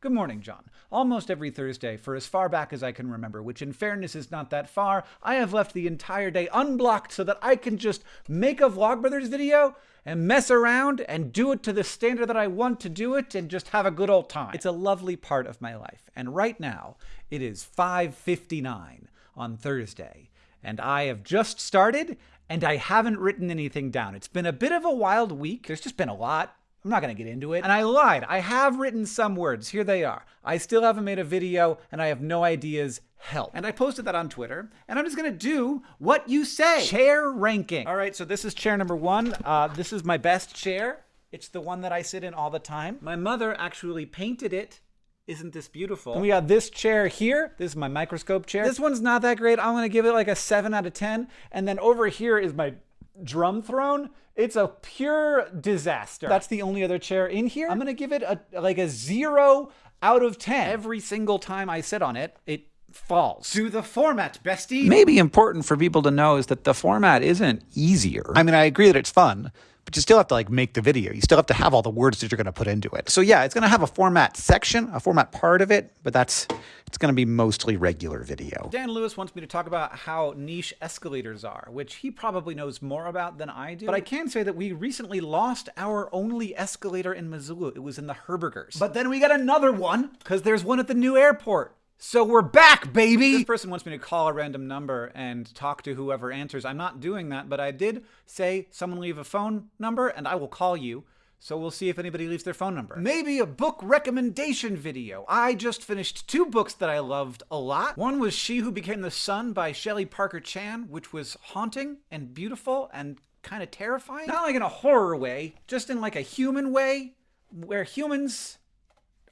Good morning, John. Almost every Thursday, for as far back as I can remember, which in fairness is not that far, I have left the entire day unblocked so that I can just make a Vlogbrothers video and mess around and do it to the standard that I want to do it and just have a good old time. It's a lovely part of my life. And right now, it is 5:59 on Thursday, and I have just started and I haven't written anything down. It's been a bit of a wild week. There's just been a lot. I'm not going to get into it. And I lied. I have written some words. Here they are. I still haven't made a video and I have no ideas. Help. And I posted that on Twitter. And I'm just going to do what you say. Chair ranking. All right, so this is chair number one. Uh, this is my best chair. It's the one that I sit in all the time. My mother actually painted it isn't this beautiful? And we got this chair here. This is my microscope chair. This one's not that great. I'm to give it like a 7 out of 10. And then over here is my drum throne. It's a pure disaster. That's the only other chair in here. I'm gonna give it a like a zero out of 10. Every single time I sit on it, it falls. To the format, bestie. Maybe important for people to know is that the format isn't easier. I mean, I agree that it's fun, but you still have to like make the video. You still have to have all the words that you're going to put into it. So yeah, it's going to have a format section, a format part of it, but that's it's going to be mostly regular video. Dan Lewis wants me to talk about how niche escalators are, which he probably knows more about than I do. But I can say that we recently lost our only escalator in Missoula. It was in the Herbergers. But then we got another one because there's one at the new airport. So we're back, baby! This person wants me to call a random number and talk to whoever answers. I'm not doing that, but I did say someone leave a phone number and I will call you. So we'll see if anybody leaves their phone number. Maybe a book recommendation video. I just finished two books that I loved a lot. One was She Who Became the Sun by Shelley Parker Chan, which was haunting and beautiful and kind of terrifying. Not like in a horror way, just in like a human way, where humans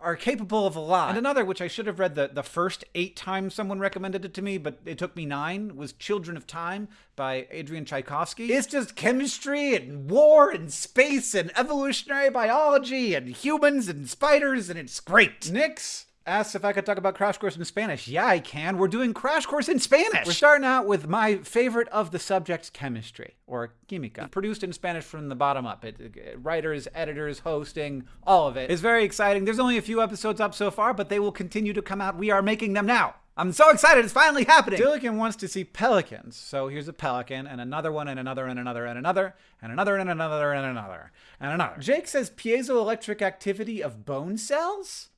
are capable of a lot. And another, which I should have read the, the first eight times someone recommended it to me, but it took me nine, was Children of Time by Adrian Tchaikovsky. It's just chemistry and war and space and evolutionary biology and humans and spiders, and it's great. Nix asks if I could talk about Crash Course in Spanish. Yeah, I can. We're doing Crash Course in Spanish. We're starting out with my favorite of the subjects, chemistry, or química. Produced in Spanish from the bottom up. It, it, writers, editors, hosting, all of it. It's very exciting. There's only a few episodes up so far, but they will continue to come out. We are making them now. I'm so excited, it's finally happening! Silicon wants to see pelicans. So here's a pelican, and another one, and another, and another, and another, and another, and another, and another, and another. Jake says piezoelectric activity of bone cells?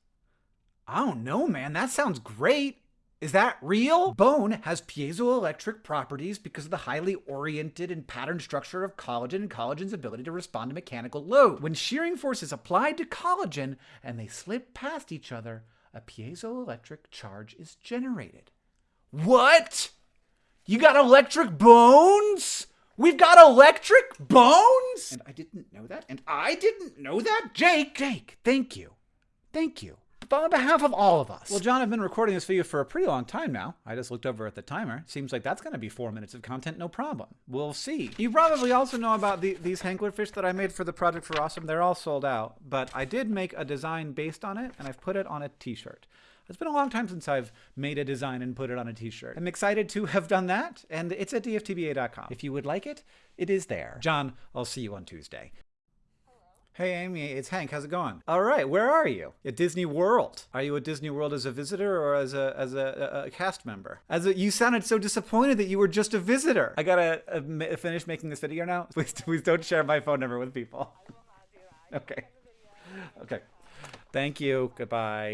I don't know, man. That sounds great. Is that real? Bone has piezoelectric properties because of the highly oriented and patterned structure of collagen and collagen's ability to respond to mechanical load. When shearing force is applied to collagen and they slip past each other, a piezoelectric charge is generated. What? You got electric bones? We've got electric bones? And I didn't know that. And I didn't know that. Jake, Jake, thank you. Thank you on behalf of all of us. Well, John, I've been recording this video for a pretty long time now. I just looked over at the timer. Seems like that's going to be four minutes of content, no problem. We'll see. You probably also know about the, these Hanklerfish that I made for the Project for Awesome. They're all sold out, but I did make a design based on it, and I've put it on a t-shirt. It's been a long time since I've made a design and put it on a t-shirt. I'm excited to have done that, and it's at dftba.com. If you would like it, it is there. John, I'll see you on Tuesday. Hey Amy, it's Hank. How's it going? All right, where are you? At Disney World. Are you at Disney World as a visitor or as a as a, a, a cast member? As a, you sounded so disappointed that you were just a visitor. I gotta uh, finish making this video now. Please, please don't share my phone number with people. Okay. Okay. Thank you. Goodbye.